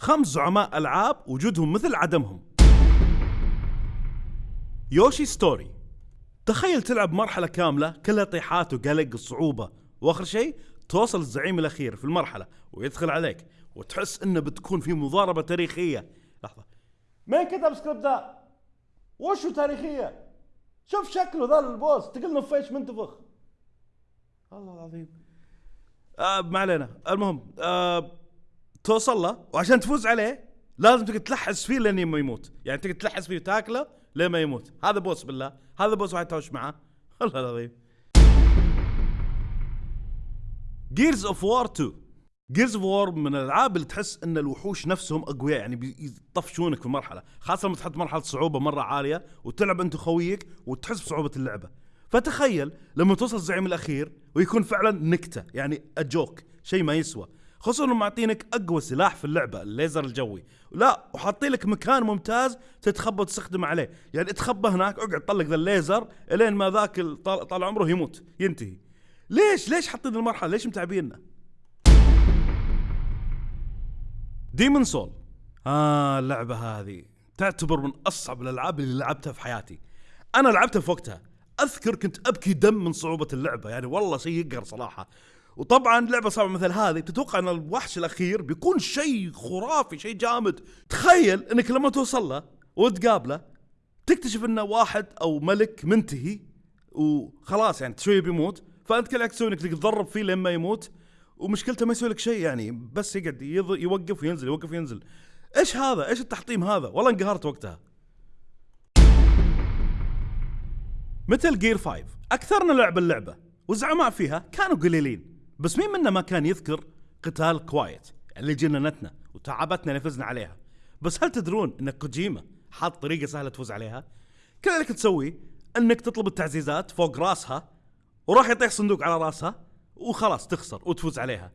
خمس زعماء ألعاب وجودهم مثل عدمهم. Yoshi Story. تخيل تلعب مرحلة كاملة كلها طيحات وقلق وصعوبة وآخر شيء توصل الزعيم الأخير في المرحلة ويدخل عليك وتحس إنه بتكون في مضاربة تاريخية. لحظة. مين كتب سكريبت ذا؟ وشو تاريخية؟ شوف شكله ذا ال boss تقول نفيش منتفخ الله العظيم. آه ما علينا. المهم آه توصل له وعشان تفوز عليه لازم تقعد تلحس فيه لين ما يموت. يعني تقعد تلحس فيه وتاكله لين ما يموت. هذا boss بالله. هذا boss واحد تهوش معاه الله العظيم. Gears of War 2 Gears of War من الألعاب اللي تحس إن الوحوش نفسهم أقوياء يعني بيطفشونك في المرحله خاصة لما تحط مرحلة صعوبة مرة عالية وتلعب أنت وخويك وتحس بصعوبة اللعبة. فتخيل لما توصل الزعيم الأخير ويكون فعلا نكتة يعني a joke شيء ما يسوى. خصوصا انهم معطينك أقوى سلاح في اللعبة الليزر الجوي. لا وحاطين لك مكان ممتاز تتخبى وتستخدم عليه. يعني تخبى هناك اقعد طلق ذا الليزر إلين ما ذاك طال, طال عمره يموت ينتهي. ليش؟ ليش حاطين المرحلة؟ ليش متعبيننا Demon Souls آه اللعبة هذه تعتبر من أصعب الألعاب اللي لعبتها في حياتي. أنا لعبتها في وقتها. أذكر كنت أبكي دم من صعوبة اللعبة. يعني والله شيء يقهر صراحة. وطبعا لعبة صعبة مثل هذه تتوقع إن الوحش الأخير بيكون شيء خرافي شيء جامد. تخيل إنك لما توصل له وتقابله تكتشف إنه واحد أو ملك منتهي وخلاص يعني شوي بيموت. فأنت كل تسوي إنك تضرب فيه لين ما يموت. ومشكلته ما يسوي لك شيء يعني بس يقعد يوقف وينزل يوقف وينزل. إيش هذا؟ إيش التحطيم هذا؟ والله انقهرت وقتها. Metal Gear 5 أكثرنا لعب اللعبة والزعماء فيها كانوا قليلين. بس مين منا ما كان يذكر قتال Quiet اللي جننتنا وتعبتنا اللي فزنا عليها؟ بس هل تدرون إن كوجيما حاط طريقة سهلة تفوز عليها؟ كل اللي تسويه إنك تطلب التعزيزات فوق راسها وراح يطيح صندوق على راسها وخلاص تخسر وتفوز عليها.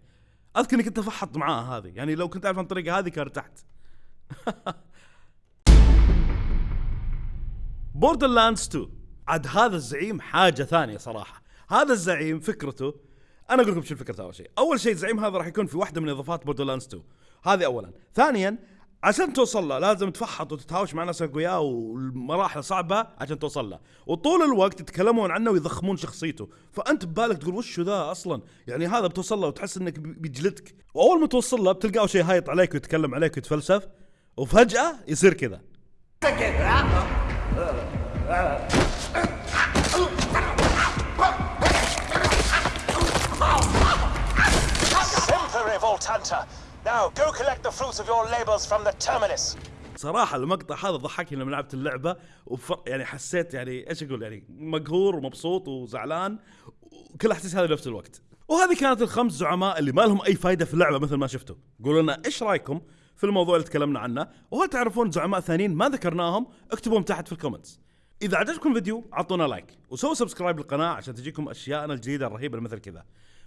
أذكر إنك أنت فحط معاها هذه يعني لو كنت أعرف عن الطريقة هذه كان ارتحت Borderlands 2 عاد هذا الزعيم حاجة ثانية صراحة. هذا الزعيم فكرته أنا أقول لكم شو فكرته أول شيء. أول شيء الزعيم هذا راح يكون في واحدة من إضافات Borderlands 2 هذه اولا. ثانيا عشان توصل له لازم تفحط وتتهاوش مع ناس اقوياء والمراحل صعبة عشان توصل له. وطول الوقت يتكلمون عنه ويضخمون شخصيته. فأنت ببالك تقول وش ذا أصلا؟ يعني هذا بتوصل له وتحس إنك بيجلدك. وأول ما توصل له بتلقاه شيء هايط عليك ويتكلم عليك ويتفلسف. وفجأة يصير كذا. Revolt Hunter. Now go collect the fruits of your labors from the terminus. صراحة المقطع هذا ضحكني لما لعبت اللعبة وفر يعني حسيت يعني إيش أقول يعني مقهور ومبسوط وزعلان وكل أحاسيس هذه بنفس الوقت. وهذه كانت الخمس زعماء اللي ما لهم أي فائدة في اللعبة مثل ما شفتوا. قولوا لنا إيش رأيكم في الموضوع اللي تكلمنا عنه وهل تعرفون زعماء ثانيين ما ذكرناهم اكتبوهم تحت في ال comments. إذا عجبكم الفيديو أعطونا like وسووا subscribe للقناة عشان تجيكم أشياءنا الجديدة الرهيبة مثل كذا.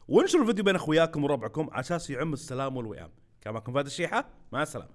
وانشروا الفيديو بين أخوياكم وربعكم على أساس يعم السلام والوئام. كان معكم فهد الشيحة مع السلامة